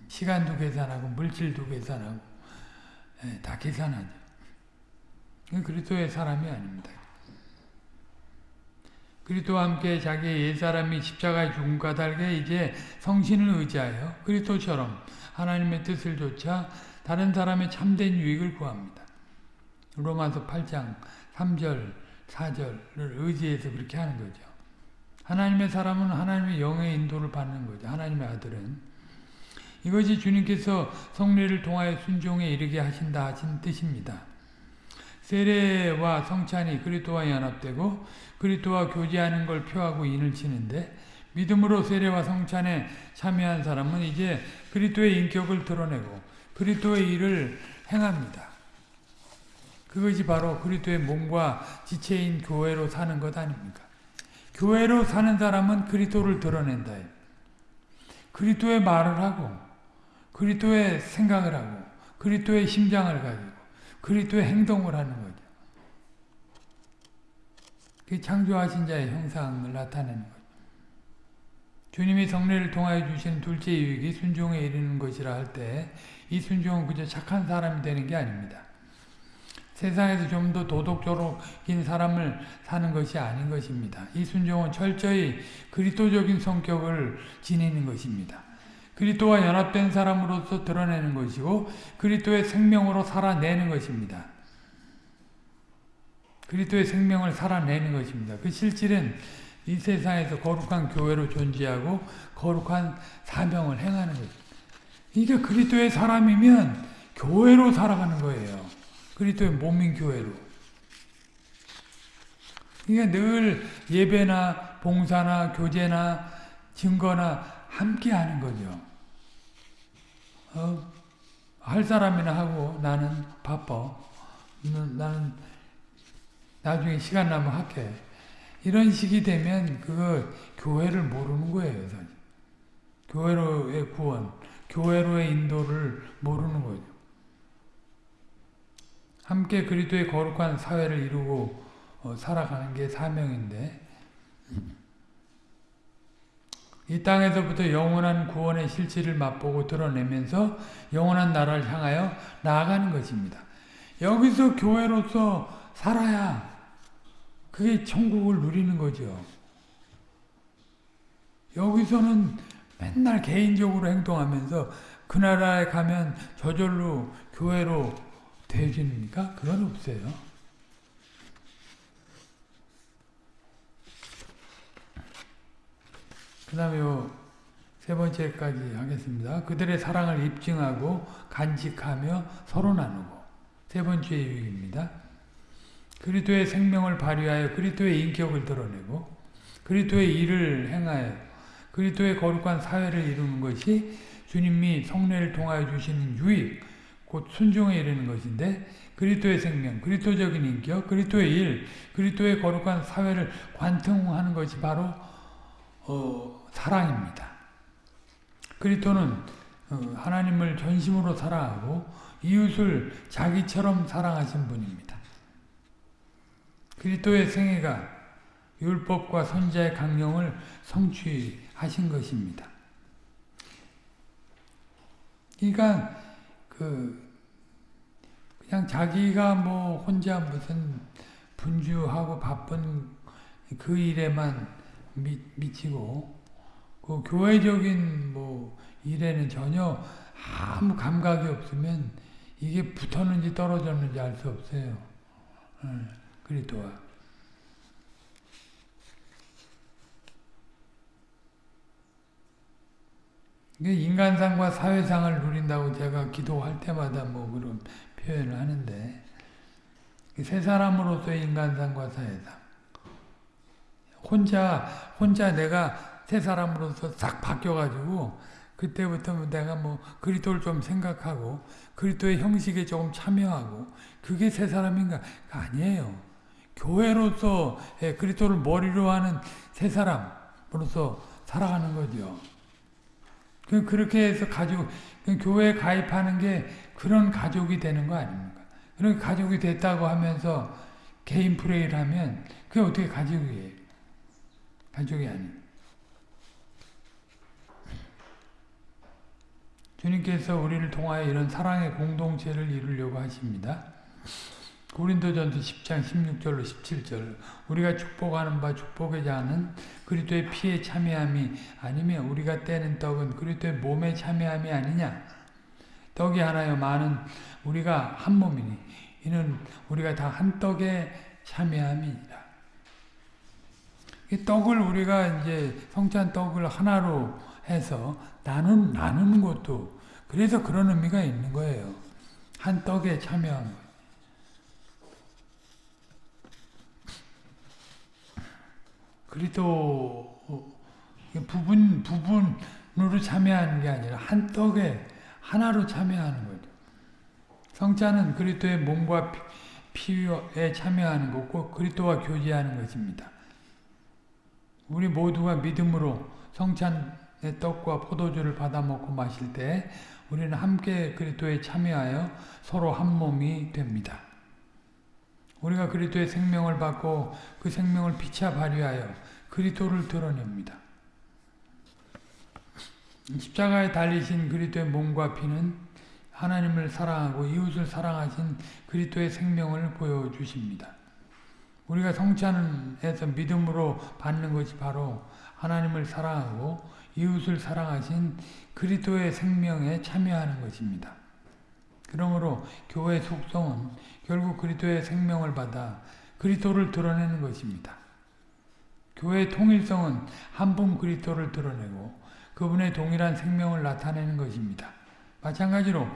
A: 시간도 계산하고 물질도 계산하고 예, 다 계산하죠. 그리스도의 사람이 아닙니다. 그리스도와 함께 자기의 옛사람이 십자가에 죽은 까닭에 이제 성신을 의지하여 그리스도처럼 하나님의 뜻을 좇아 다른 사람의 참된 유익을 구합니다. 로마서 8장 3절 4절을 의지해서 그렇게 하는 거죠. 하나님의 사람은 하나님의 영의 인도를 받는 거죠. 하나님의 아들은 이것이 주님께서 성례를 통하여 순종에 이르게 하신다 하신 뜻입니다. 세례와 성찬이 그리스도와 연합되고 그리스도와 교제하는 걸 표하고 인을 치는데 믿음으로 세례와 성찬에 참여한 사람은 이제 그리스도의 인격을 드러내고 그리스도의 일을 행합니다. 그것이 바로 그리스도의 몸과 지체인 교회로 사는 것 아닙니까? 교회로 사는 사람은 그리스도를 드러낸다. 그리스도의 말을 하고 그리스도의 생각을 하고 그리스도의 심장을 가지고 그리스도의 행동을 하는 거죠. 그 창조하신 자의 형상을 나타내는 거죠. 주님이 성례를 통하여 주신 둘째 유익이 순종에 이르는 것이라 할 때 이 순종은 그저 착한 사람이 되는 게 아닙니다. 세상에서 좀 더 도덕적인 사람을 사는 것이 아닌 것입니다. 이 순종은 철저히 그리스도적인 성격을 지니는 것입니다. 그리스도와 연합된 사람으로서 드러내는 것이고 그리스도의 생명으로 살아내는 것입니다. 그리스도의 생명을 살아내는 것입니다. 그 실질은 이 세상에서 거룩한 교회로 존재하고 거룩한 사명을 행하는 것입니다. 그러니까 그리스도의 사람이면 교회로 살아가는 거예요. 그리스도의 몸인 교회로. 그러니까 늘 예배나 봉사나 교제나 증거나 함께 하는 거죠. 어, 할 사람이나 하고 나는 바빠. 나는 나중에 시간 나면 할게. 이런 식이 되면 그거 교회를 모르는 거예요. 교회로의 구원. 교회로의 인도를 모르는 거죠. 함께 그리스도의 거룩한 사회를 이루고 어, 살아가는 게 사명인데 이 땅에서부터 영원한 구원의 실질을 맛보고 드러내면서 영원한 나라를 향하여 나아가는 것입니다. 여기서 교회로서 살아야 그게 천국을 누리는 거죠. 여기서는 맨날 개인적으로 행동하면서 그 나라에 가면 저절로 교회로 되어집니까? 그건 없어요. 그 다음에 세 번째까지 하겠습니다. 그들의 사랑을 입증하고 간직하며 서로 나누고 세 번째 유익입니다. 그리스도의 생명을 발휘하여 그리스도의 인격을 드러내고 그리스도의 일을 행하여 그리스도의 거룩한 사회를 이루는 것이 주님이 성례를 통하여 주시는 유익, 곧 순종에 이르는 것인데 그리스도의 생명, 그리스도적인 인격, 그리스도의 일, 그리스도의 거룩한 사회를 관통하는 것이 바로 어, 사랑입니다. 그리스도는 어, 하나님을 전심으로 사랑하고 이웃을 자기처럼 사랑하신 분입니다. 그리스도의 생애가 율법과 선자의 강령을 성취하신 것입니다. 그러니까 그 그냥 자기가 뭐 혼자 무슨 분주하고 바쁜 그 일에만 미, 미치고 그 교회적인 뭐 일에는 전혀 아무 감각이 없으면 이게 붙었는지 떨어졌는지 알 수 없어요. 그리스도와. 인간상과 사회상을 누린다고 제가 기도할 때마다 뭐 그런 표현을 하는데 세 사람으로서의 인간상과 사회상. 혼자 혼자 내가 세 사람으로서 싹 바뀌어가지고 그때부터 내가 뭐 그리스도를 좀 생각하고 그리스도의 형식에 조금 참여하고 그게 세 사람인가 아니에요. 교회로서 예, 그리스도를 머리로 하는 세 사람으로서 살아가는 거죠. 그 그렇게 해서 가족 교회에 가입하는 게 그런 가족이 되는 거 아닙니까? 그런 가족이 됐다고 하면서 개인 프레이를 하면 그게 어떻게 가족이에요? 가족이 아니. 주님께서 우리를 통하여 이런 사랑의 공동체를 이루려고 하십니다. 고린도전서 10장 16절로 17절 우리가 축복하는 바 축복하지 않은 그리스도의 피에 참여함이 아니면 우리가 떼는 떡은 그리스도의 몸에 참여함이 아니냐 떡이 하나요 많은 우리가 한 몸이니 이는 우리가 다 한 떡에 참여함이니라 이 떡을 우리가 이제 성찬 떡을 하나로 해서 나눈 나누는 것도 그래서 그런 의미가 있는 거예요 한 떡에 참여한 거 그리도 부분 부분으로 참여하는 게 아니라 한 떡에 하나로 참여하는 거죠. 성자는 그리스도의 몸과 피에 참여하는 거고 그리스도와 교제하는 것입니다. 우리 모두가 믿음으로 성찬의 떡과 포도주를 받아 먹고 마실 때 우리는 함께 그리스도에 참여하여 서로 한 몸이 됩니다. 우리가 그리스도의 생명을 받고 그 생명을 피차 발휘하여 그리스도를 드러냅니다. 십자가에 달리신 그리스도의 몸과 피는 하나님을 사랑하고 이웃을 사랑하신 그리스도의 생명을 보여주십니다. 우리가 성찬에서 믿음으로 받는 것이 바로 하나님을 사랑하고 이웃을 사랑하신 그리스도의 생명에 참여하는 것입니다. 그러므로 교회 속성은 결국 그리스도의 생명을 받아 그리스도를 드러내는 것입니다. 교회의 통일성은 한 분 그리스도를 드러내고 그분의 동일한 생명을 나타내는 것입니다. 마찬가지로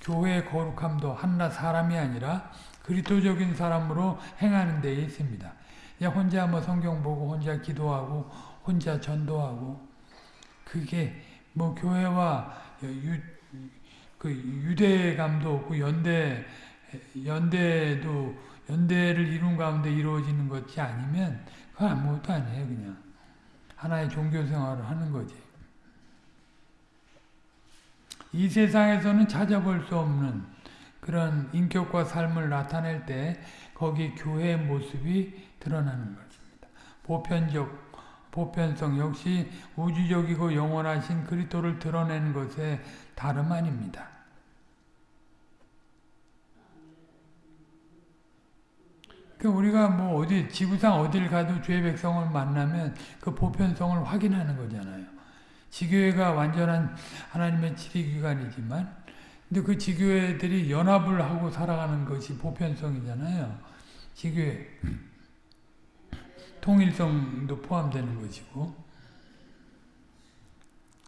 A: 교회의 거룩함도 한낱 사람이 아니라 그리스도적인 사람으로 행하는 데에 있습니다. 혼자 뭐 성경 보고 혼자 기도하고 혼자 전도하고 그게 뭐 교회와 유, 그 유대감도 없고 연대 연대도 연대를 이룬 가운데 이루어지는 것이 아니면 그건 아무것도 아니에요 그냥 하나의 종교 생활을 하는 거지 이 세상에서는 찾아볼 수 없는 그런 인격과 삶을 나타낼 때 거기 교회의 모습이 드러나는 것입니다. 보편적 보편성 역시 우주적이고 영원하신 그리스도를 드러내는 것에 다름 아닙니다. 그 우리가 뭐 어디 지구상 어딜 가도 죄 백성을 만나면 그 보편성을 확인하는 거잖아요. 지교회가 완전한 하나님의 지리기관이지만 근데 그 지교회들이 연합을 하고 살아가는 것이 보편성이잖아요. 지교회 통일성도 포함되는 것이고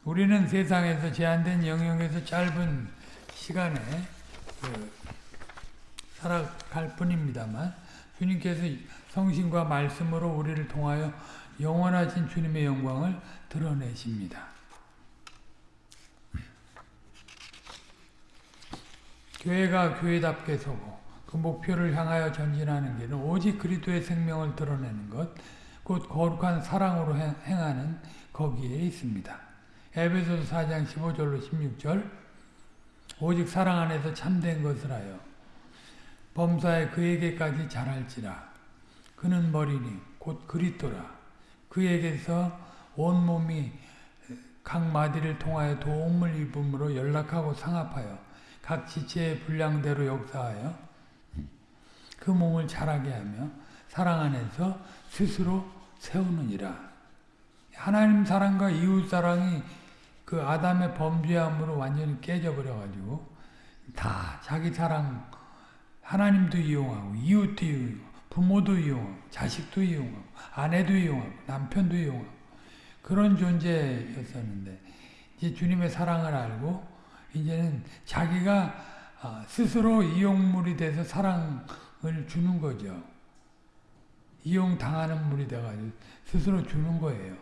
A: 우리는 세상에서 제한된 영역에서 짧은 시간에 그 살아갈 뿐입니다만 주님께서 성신과 말씀으로 우리를 통하여 영원하신 주님의 영광을 드러내십니다. 교회가 교회답게 서고 그 목표를 향하여 전진하는 길은 오직 그리스도의 생명을 드러내는 것, 곧 거룩한 사랑으로 행하는 거기에 있습니다. 에베소서 4장 15절로 16절 오직 사랑 안에서 참된 것을 하여 범사에 그에게까지 자랄지라. 그는 머리니 곧 그리스도라. 그에게서 온 몸이 각 마디를 통하여 도움을 입음으로 연락하고 상합하여 각 지체의 분량대로 역사하여 그 몸을 자라게 하며 사랑 안에서 스스로 세우느니라. 하나님 사랑과 이웃 사랑이 그 아담의 범죄함으로 완전히 깨져버려가지고 다 자기 사랑 하나님도 이용하고 이웃도 이용하고 부모도 이용하고 자식도 이용하고 아내도 이용하고 남편도 이용하고 그런 존재였었는데 이제 주님의 사랑을 알고 이제는 자기가 아, 스스로 이용물이 돼서 사랑 주는 거죠. 이용 당하는 물이 돼가지고 스스로 주는 거예요.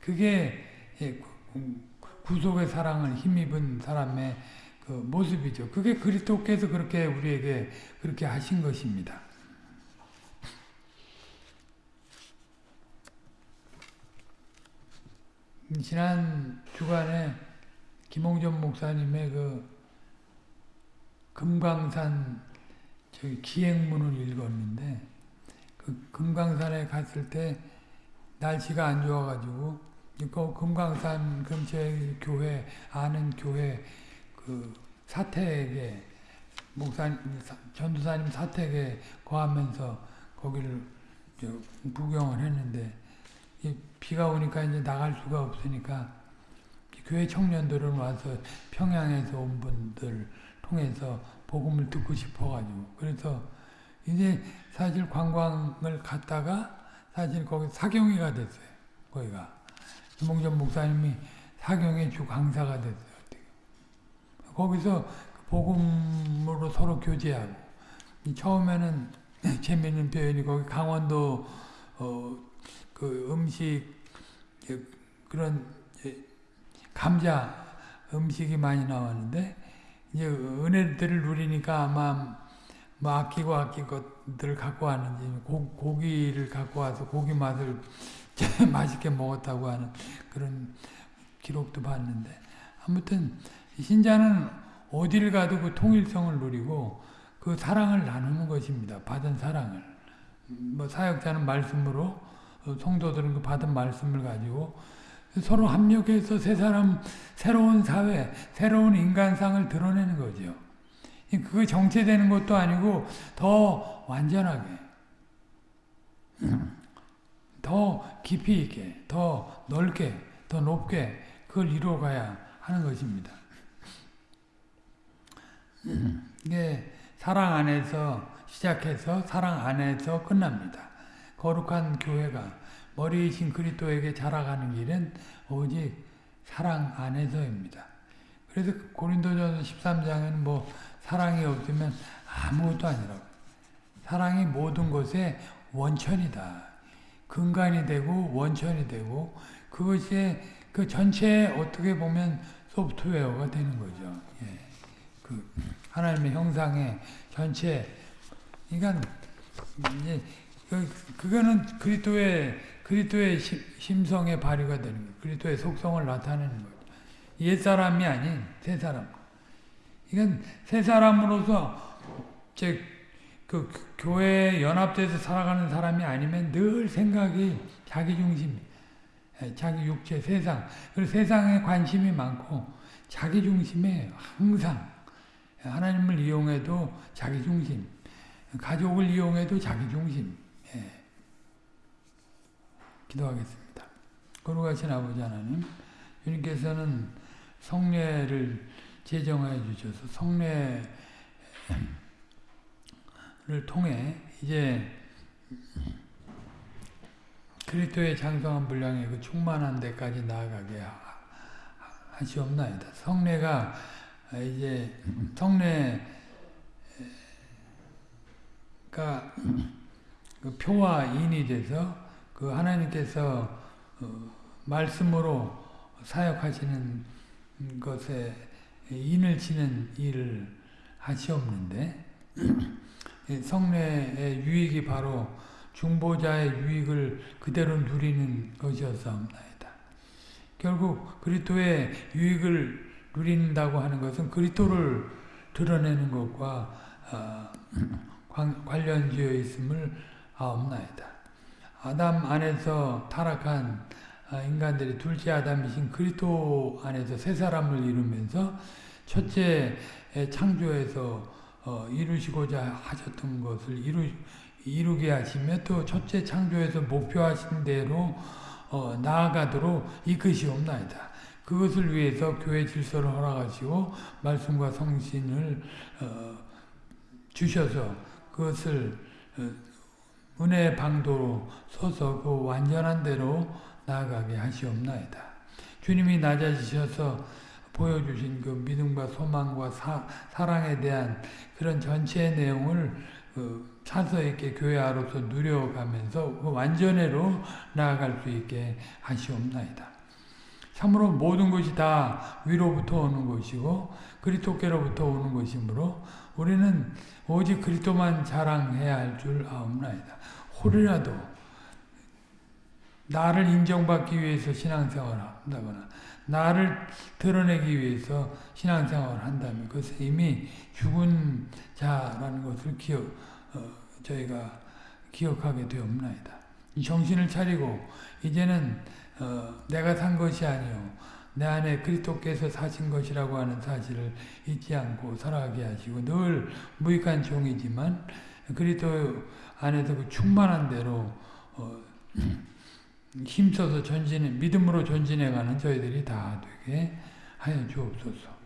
A: 그게 예, 구속의 사랑을 힘입은 사람의 그 모습이죠. 그게 그리스도께서 그렇게 우리에게 그렇게 하신 것입니다. 지난 주간에 김홍전 목사님의 그 금강산 저기 기행문을 읽었는데 그 금강산에 갔을 때 날씨가 안 좋아가지고 그 금강산 근처에 교회 아는 교회 그 사택에 목사님 전도사님 사택에 거하면서 거기를 구경을 했는데 비가 오니까 이제 나갈 수가 없으니까 교회 청년들은 와서 평양에서 온 분들 통해서 복음을 듣고 싶어가지고 그래서 이제 사실 관광을 갔다가 사실 거기 사경위가 됐어요. 거기가 김봉전 목사님이 사경의 주 강사가 됐어요. 거기서 복음으로 서로 교제하고 처음에는 [LAUGHS] 재미있는 표현이 거기 강원도 어, 그 음식 그런 감자 음식이 많이 나왔는데 이제 은혜들을 누리니까 아마 뭐 아끼고 아낀 것들을 갖고 왔는지 고, 고기를 갖고 와서 고기 맛을 [LAUGHS] 맛있게 먹었다고 하는 그런 기록도 봤는데 아무튼 신자는 어디를 가도 그 통일성을 누리고 그 사랑을 나누는 것입니다. 받은 사랑을. 뭐 사역자는 말씀으로 어, 성도들은 그 받은 말씀을 가지고 서로 합력해서 새 사람, 새로운 사회, 새로운 인간상을 드러내는 거죠. 그게 정체되는 것도 아니고 더 완전하게, [CLEARS THROAT] 더 깊이 있게, 더 넓게, 더 높게 그걸 이루어가야 하는 것입니다. [CLEARS THROAT] 이게 사랑 안에서 시작해서 사랑 안에서 끝납니다. 거룩한 교회가 머리이신 그리스도에게 자라가는 길은 오직 사랑 안에서입니다. 그래서 고린도전서 13장에는 뭐 사랑이 없으면 아무것도 아니라고. 사랑이 모든 것의 원천이다. 근간이 되고 원천이 되고 그것이 그 전체에 어떻게 보면 소프트웨어가 되는 거죠. 예. 그 하나님의 형상의 전체 그러니까 이제 그, 그거는 그리스도의 그리스도의 심성의 발휘가 되는 거예요. 그리스도의 속성을 나타내는 거예요. 옛 사람이 아닌 새 사람. 이건 새 사람으로서 그 교회에 연합돼서 살아가는 사람이 아니면 늘 생각이 자기 중심, 예, 자기 육체, 세상. 그리고 세상에 관심이 많고 자기 중심에 항상 하나님을 이용해도 자기 중심, 가족을 이용해도 자기 중심. 예. 기도하겠습니다. 거룩하신 아버지 하나님, 주님께서는 성례를 제정하여 주셔서 성례를 통해 이제 그리스도의 장성한 분량의 그 충만한 데까지 나아가게 하시옵나이다. 성례가 이제 성례가 그 표와 인이 돼서 그 하나님께서 어, 말씀으로 사역하시는 것에 인을 치는 일을 하시옵는데 [CLEARS THROAT] 성례의 유익이 바로 중보자의 유익을 그대로 누리는 것이었사옵나이다. 결국 그리스도의 유익을 누린다고 하는 것은 그리스도를 드러내는 것과 어, [CLEARS THROAT] 관련지어 있음을 아옵나이다. 아담 안에서 타락한 아, 인간들이 둘째 아담이신 그리스도 안에서 새 사람을 이루면서 첫째 창조에서 어, 이루시고자 하셨던 것을 이루, 이루게 하시며 또 첫째 창조에서 목표하신 대로 어, 나아가도록 이끄시옵나이다. 그것을 위해서 교회 질서를 허락하시고 말씀과 성신을 어, 주셔서 그것을 어, 은혜의 방도로 서서 그 완전한 대로 나아가게 하시옵나이다. 주님이 낮아지셔서 보여주신 그 믿음과 소망과 사, 사랑에 대한 그런 전체의 내용을 그 차서 있게 교회 아로서 누려가면서 그 완전회로 나아갈 수 있게 하시옵나이다. 참으로 모든 것이 다 위로부터 오는 것이고 그리스도께로부터 오는 것이므로 우리는 오직 그리스도만 자랑해야 할 줄 아옵나이다. 홀이라도 나를 인정받기 위해서 신앙생활을 한다거나 나를 드러내기 위해서 신앙생활을 한다면 그것은 이미 죽은 자라는 것을 기억, 어, 저희가 기억하게 되옵나이다. 이 정신을 차리고 이제는 어, 내가 산 것이 아니요 내 안에 그리스도께서 사신 것이라고 하는 사실을 잊지 않고 살아가게 하시고 늘 무익한 종이지만 그리스도 안에서 그 충만한 대로 어, [CLEARS THROAT] 힘써서 전진해 믿음으로 전진해가는 저희들이 다 되게 하여 주옵소서.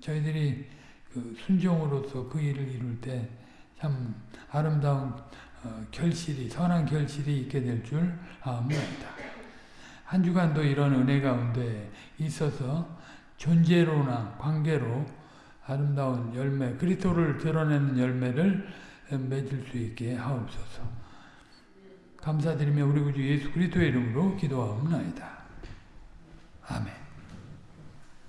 A: 저희들이 그 순종으로서 그 일을 이룰 때 참 아름다운 어, 결실이 선한 결실이 있게 될 줄 아옵나이다. 한 주간도 이런 은혜 가운데 있어서 존재로나 관계로 아름다운 열매, 그리스도를 드러내는 열매를 맺을 수 있게 하옵소서. 감사드리며 우리 구주 예수 그리스도의 이름으로 기도하옵나이다.